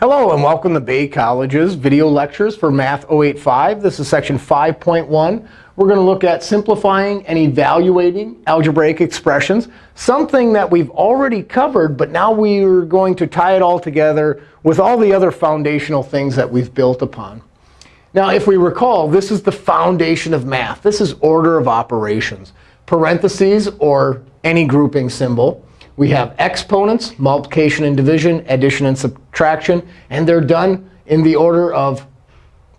Hello, and welcome to Bay College's video lectures for Math 085. This is section 5.1. We're going to look at simplifying and evaluating algebraic expressions, something that we've already covered, but now we're going to tie it all together with all the other foundational things that we've built upon. Now, if we recall, this is the foundation of math. This is order of operations. Parentheses, or any grouping symbol. We have exponents, multiplication and division, addition and subtraction. And they're done in the order of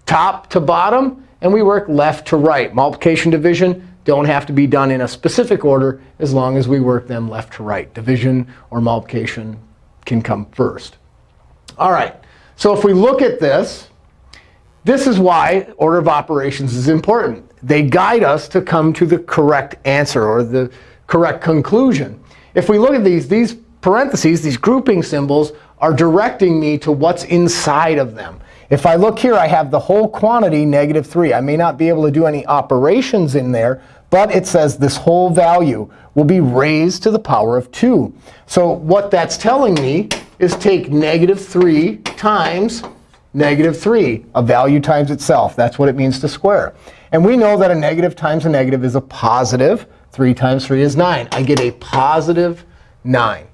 top to bottom. And we work left to right. Multiplication, division don't have to be done in a specific order as long as we work them left to right. Division or multiplication can come first. All right. So if we look at this, this is why order of operations is important. They guide us to come to the correct answer or the correct conclusion. If we look at these, these parentheses, these grouping symbols, are directing me to what's inside of them. If I look here, I have the whole quantity, negative 3. I may not be able to do any operations in there, but it says this whole value will be raised to the power of 2. So what that's telling me is take negative 3 times negative 3, a value times itself. That's what it means to square. And we know that a negative times a negative is a positive. 3 times 3 is 9. I get a positive 9.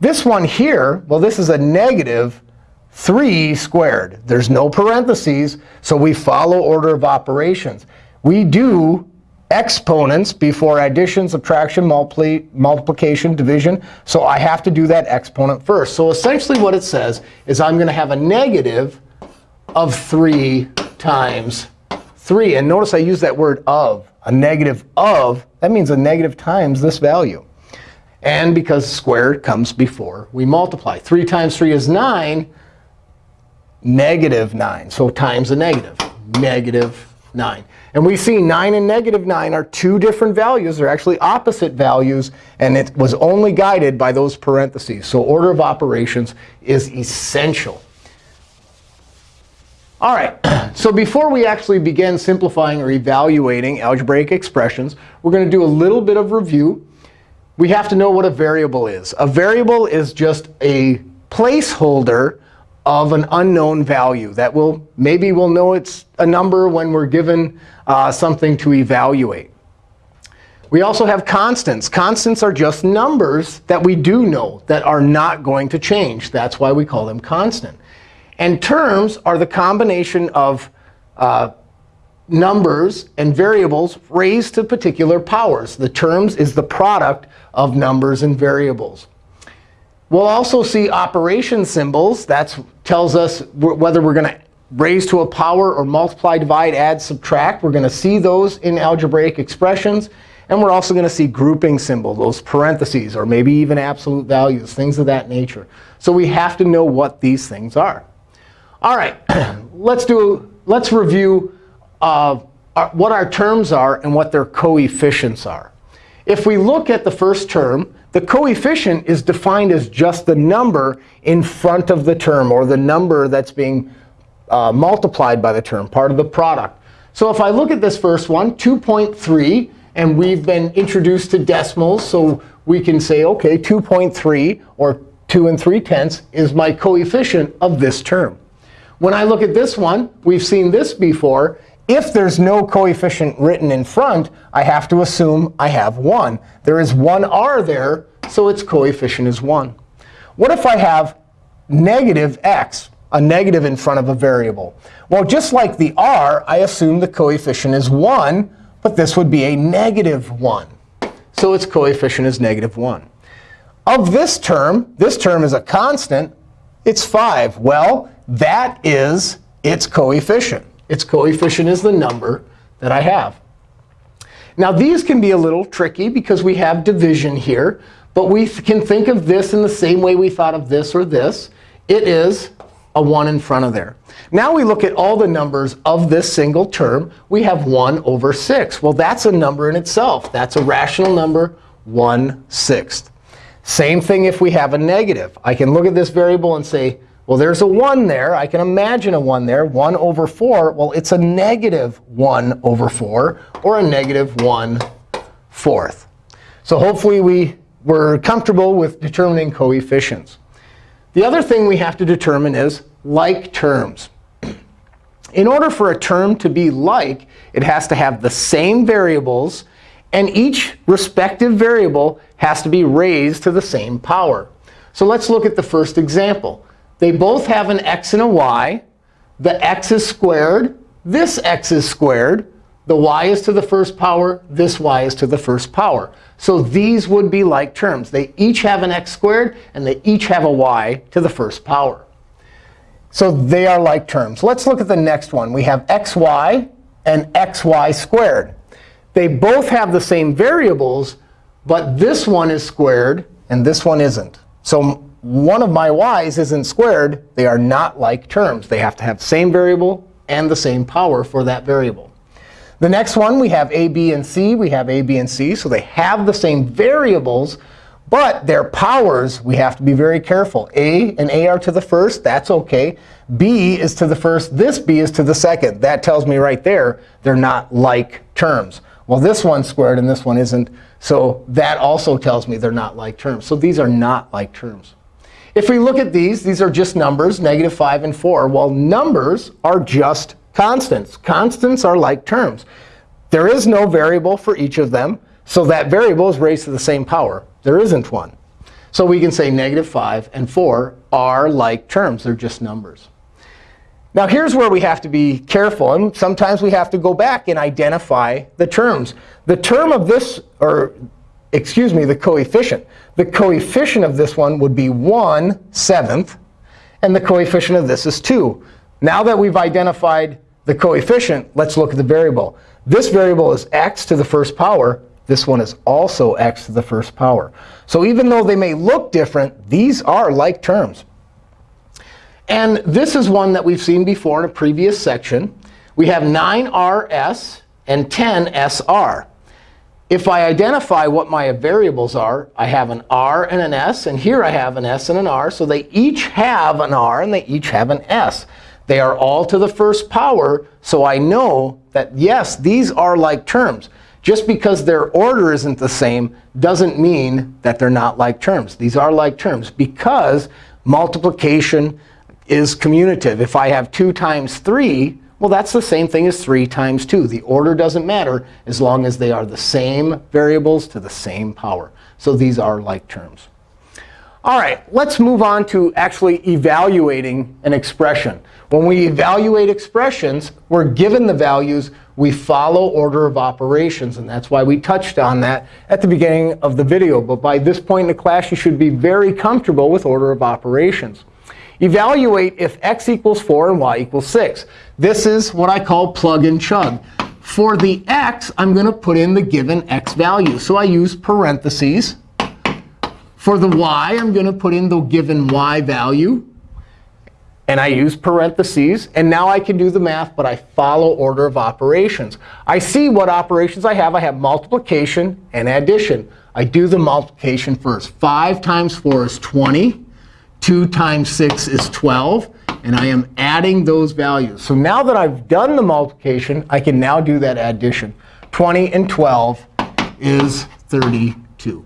This one here, well, this is a negative 3 squared. There's no parentheses, so we follow order of operations. We do exponents before addition, subtraction, multiply, multiplication, division. So I have to do that exponent first. So essentially what it says is I'm going to have a negative of 3 times 3. And notice I use that word of. A negative of, that means a negative times this value. And because squared comes before we multiply. 3 times 3 is 9, negative 9. So times a negative, negative 9. And we see 9 and negative 9 are two different values. They're actually opposite values. And it was only guided by those parentheses. So order of operations is essential. All right, so before we actually begin simplifying or evaluating algebraic expressions, we're going to do a little bit of review. We have to know what a variable is. A variable is just a placeholder of an unknown value that will maybe we'll know it's a number when we're given uh, something to evaluate. We also have constants. Constants are just numbers that we do know that are not going to change. That's why we call them constant. And terms are the combination of uh, numbers and variables raised to particular powers. The terms is the product of numbers and variables. We'll also see operation symbols. That tells us whether we're going to raise to a power or multiply, divide, add, subtract. We're going to see those in algebraic expressions. And we're also going to see grouping symbol, those parentheses, or maybe even absolute values, things of that nature. So we have to know what these things are. All right, let's do let's review uh, our, what our terms are and what their coefficients are. If we look at the first term, the coefficient is defined as just the number in front of the term, or the number that's being uh, multiplied by the term, part of the product. So if I look at this first one, 2.3, and we've been introduced to decimals, so we can say, OK, 2.3, or 2 and 3 tenths, is my coefficient of this term. When I look at this one, we've seen this before. If there's no coefficient written in front, I have to assume I have 1. There is one r there, so its coefficient is 1. What if I have negative x, a negative in front of a variable? Well, just like the r, I assume the coefficient is 1, but this would be a negative 1. So its coefficient is negative 1. Of this term, this term is a constant. It's 5. Well, that is its coefficient. Its coefficient is the number that I have. Now, these can be a little tricky because we have division here. But we can think of this in the same way we thought of this or this. It is a 1 in front of there. Now we look at all the numbers of this single term. We have 1 over 6. Well, that's a number in itself. That's a rational number, 1 sixth. Same thing if we have a negative. I can look at this variable and say, well, there's a 1 there. I can imagine a 1 there. 1 over 4, well, it's a negative 1 over 4, or a negative 1 fourth. So hopefully we were comfortable with determining coefficients. The other thing we have to determine is like terms. In order for a term to be like, it has to have the same variables, and each respective variable has to be raised to the same power. So let's look at the first example. They both have an x and a y. The x is squared. This x is squared. The y is to the first power. This y is to the first power. So these would be like terms. They each have an x squared, and they each have a y to the first power. So they are like terms. Let's look at the next one. We have xy and xy squared. They both have the same variables, but this one is squared and this one isn't. So one of my y's isn't squared. They are not like terms. They have to have the same variable and the same power for that variable. The next one, we have a, b, and c. We have a, b, and c. So they have the same variables, but their powers, we have to be very careful. A and A are to the first. That's OK. B is to the first. This B is to the second. That tells me right there they're not like terms. Well, this one's squared and this one isn't. So that also tells me they're not like terms. So these are not like terms. If we look at these, these are just numbers, negative 5 and 4. Well, numbers are just constants. Constants are like terms. There is no variable for each of them. So that variable is raised to the same power. There isn't one. So we can say negative 5 and 4 are like terms. They're just numbers. Now here's where we have to be careful. And sometimes we have to go back and identify the terms. The term of this, or excuse me, the coefficient. The coefficient of this one would be 1 seventh. And the coefficient of this is 2. Now that we've identified the coefficient, let's look at the variable. This variable is x to the first power. This one is also x to the first power. So even though they may look different, these are like terms. And this is one that we've seen before in a previous section. We have 9rs and 10sr. If I identify what my variables are, I have an r and an s. And here I have an s and an r. So they each have an r, and they each have an s. They are all to the first power. So I know that, yes, these are like terms. Just because their order isn't the same doesn't mean that they're not like terms. These are like terms because multiplication is commutative. If I have 2 times 3, well, that's the same thing as 3 times 2. The order doesn't matter as long as they are the same variables to the same power. So these are like terms. All right, let's move on to actually evaluating an expression. When we evaluate expressions, we're given the values. We follow order of operations. And that's why we touched on that at the beginning of the video. But by this point in the class, you should be very comfortable with order of operations. Evaluate if x equals 4 and y equals 6. This is what I call plug and chug. For the x, I'm going to put in the given x value. So I use parentheses. For the y, I'm going to put in the given y value. And I use parentheses. And now I can do the math, but I follow order of operations. I see what operations I have. I have multiplication and addition. I do the multiplication first. 5 times 4 is 20. 2 times 6 is 12. And I am adding those values. So now that I've done the multiplication, I can now do that addition. 20 and 12 is 32.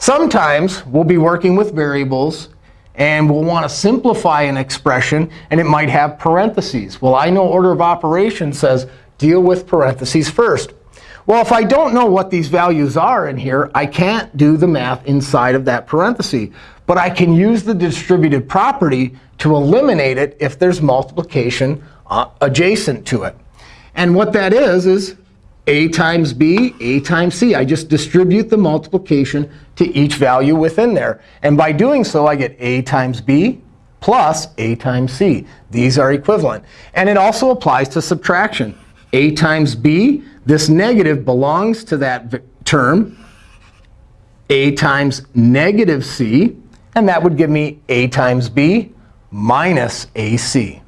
Sometimes we'll be working with variables and we'll want to simplify an expression, and it might have parentheses. Well, I know order of operations says deal with parentheses first. Well, if I don't know what these values are in here, I can't do the math inside of that parenthesis. But I can use the distributive property to eliminate it if there's multiplication uh, adjacent to it. And what that is, is a times b, a times c. I just distribute the multiplication to each value within there. And by doing so, I get a times b plus a times c. These are equivalent. And it also applies to subtraction. A times b, this negative belongs to that term, a times negative c. And that would give me a times b minus ac.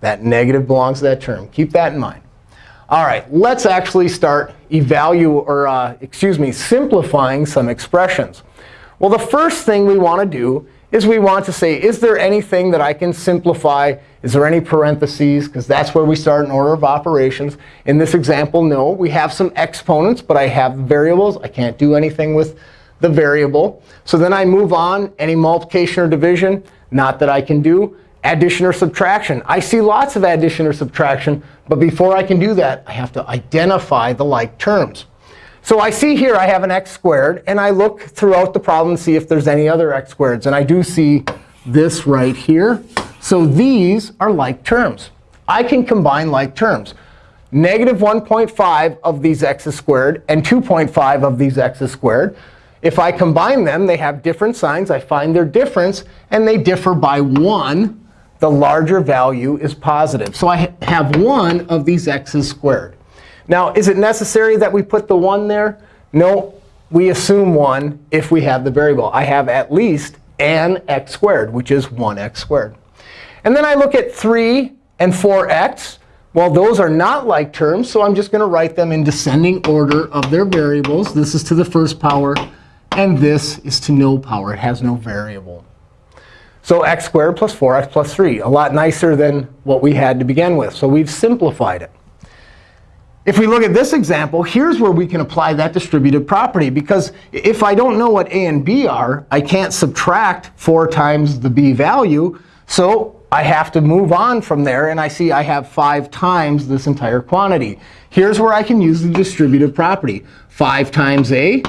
That negative belongs to that term. Keep that in mind. All right, let's actually start evaluating, or uh, excuse me, simplifying some expressions. Well, the first thing we want to do is we want to say, is there anything that I can simplify? Is there any parentheses? Because that's where we start in order of operations. In this example, no. We have some exponents, but I have variables. I can't do anything with the variable. So then I move on. Any multiplication or division, not that I can do. addition or subtraction. I see lots of addition or subtraction. But before I can do that, I have to identify the like terms. So I see here I have an x squared. And I look throughout the problem to see if there's any other x squareds. And I do see this right here. So these are like terms. I can combine like terms. Negative 1.5 of these x's squared and 2.5 of these x's squared. If I combine them, they have different signs. I find their difference. And they differ by 1. The larger value is positive. So I have 1 of these x's squared. Now, is it necessary that we put the 1 there? No. We assume 1 if we have the variable. I have at least an x squared, which is 1x squared. And then I look at 3 and 4x. Well, those are not like terms. So I'm just going to write them in descending order of their variables. This is to the first power. And this is to no power. It has no variable. So x squared plus 4x plus 3, a lot nicer than what we had to begin with. So we've simplified it. If we look at this example, here's where we can apply that distributive property. Because if I don't know what a and b are, I can't subtract 4 times the b value. So I have to move on from there. And I see I have 5 times this entire quantity. Here's where I can use the distributive property. 5 times a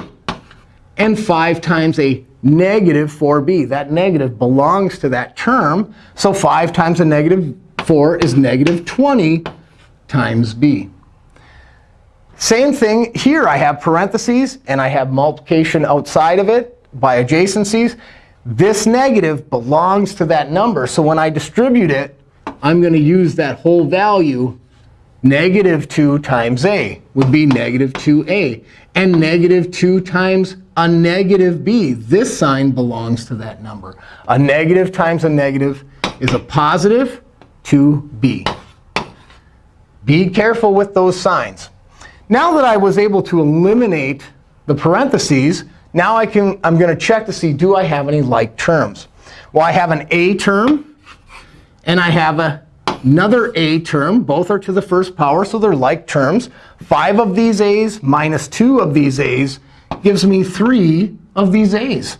and 5 times a negative 4b. That negative belongs to that term. So 5 times a negative 4 is negative 20 times b. Same thing here. I have parentheses, and I have multiplication outside of it by adjacencies. This negative belongs to that number. So when I distribute it, I'm going to use that whole value. Negative 2 times a would be negative 2a. And negative 2 times a negative b. This sign belongs to that number. A negative times a negative is a positive 2b. Be careful with those signs. Now that I was able to eliminate the parentheses, now I can, I'm going to check to see, do I have any like terms? Well, I have an a term, and I have a, another a term. Both are to the first power, so they're like terms. 5 of these a's minus 2 of these a's gives me 3 of these a's.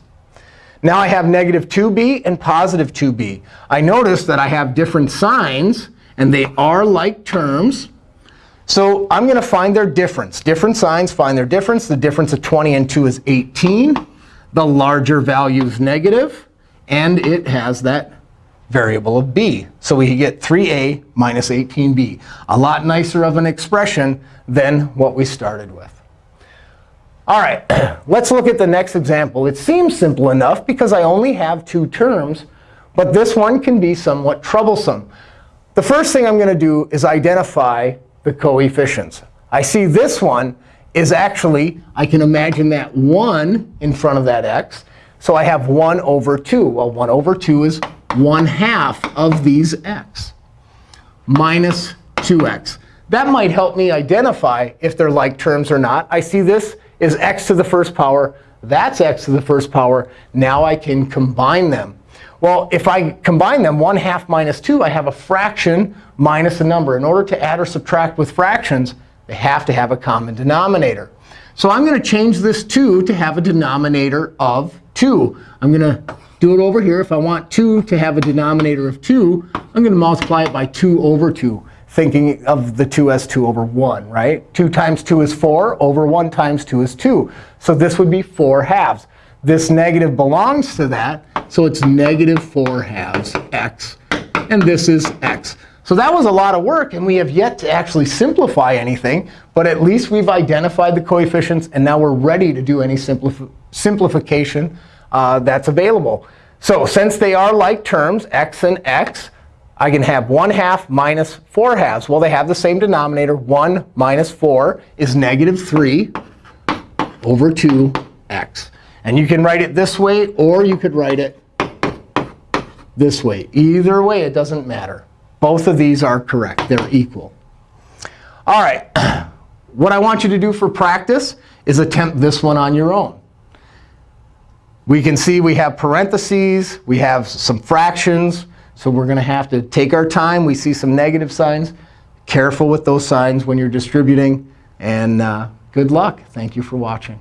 Now I have negative 2b and positive 2b. I notice that I have different signs, and they are like terms. So I'm going to find their difference. Different signs find their difference. The difference of 20 and 2 is 18. The larger value is negative. And it has that variable of b. So we get 3a minus 18b. A lot nicer of an expression than what we started with. All right, let's look at the next example. It seems simple enough because I only have two terms. But this one can be somewhat troublesome. The first thing I'm going to do is identify the coefficients. I see this one is actually, I can imagine that 1 in front of that x. So I have 1 over 2. Well, 1 over 2 is 1 half of these x minus 2x. That might help me identify if they're like terms or not. I see this is x to the first power. That's x to the first power. Now I can combine them. Well, if I combine them, 1 half minus 2, I have a fraction minus a number. In order to add or subtract with fractions, they have to have a common denominator. So I'm going to change this 2 to have a denominator of 2. I'm going to do it over here. If I want 2 to have a denominator of 2, I'm going to multiply it by 2 over 2, thinking of the 2 as 2 over 1, right? 2 times 2 is 4. Over 1 times 2 is 2. So this would be 4 halves. This negative belongs to that. So it's negative 4 halves x. And this is x. So that was a lot of work. And we have yet to actually simplify anything. But at least we've identified the coefficients. And now we're ready to do any simplif simplification uh, that's available. So since they are like terms, x and x, I can have 1 half minus 4 halves. Well, they have the same denominator. 1 minus 4 is negative 3 over 2x. And you can write it this way, or you could write it this way. Either way, it doesn't matter. Both of these are correct. They're equal. All right. What I want you to do for practice is attempt this one on your own. We can see we have parentheses. We have some fractions. So we're going to have to take our time. We see some negative signs. Careful with those signs when you're distributing. And uh, good luck. Thank you for watching.